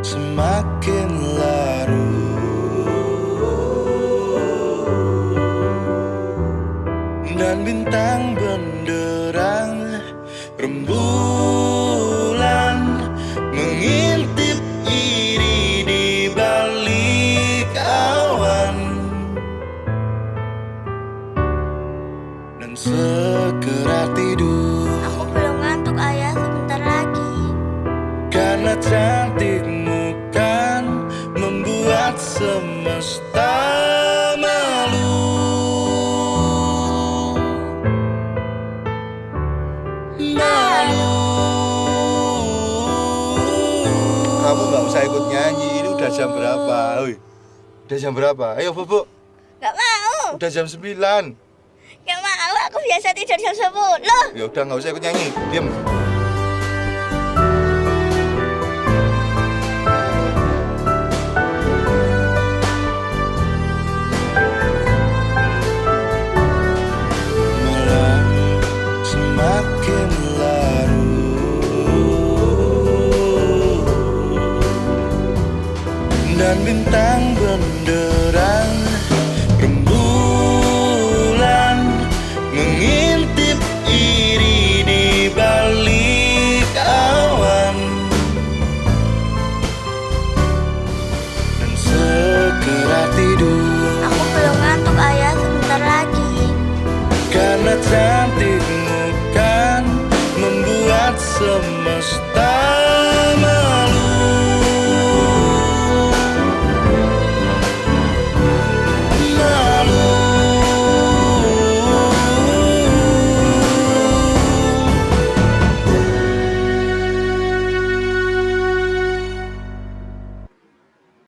semakin larut. Dan bintang benderang rembulan Mengintip iri di balik awan. Dan segera Karena cantikmu kan membuat semesta malu Malu Kamu nggak usah ikut nyanyi. Ini udah jam berapa? Oi. Udah jam berapa? Ayo, Bobo. Gak mau Udah jam 9 Gak mau aku biasa tidur jam 10 Ya udah nggak usah ikut nyanyi. Diam. Dan bintang benderang. Rembulan Mengintip iri di balik awan. Dan segera tidur. Aku belum ngantuk ayah. Sebentar lagi. Karena cantikmu kan membuat semesta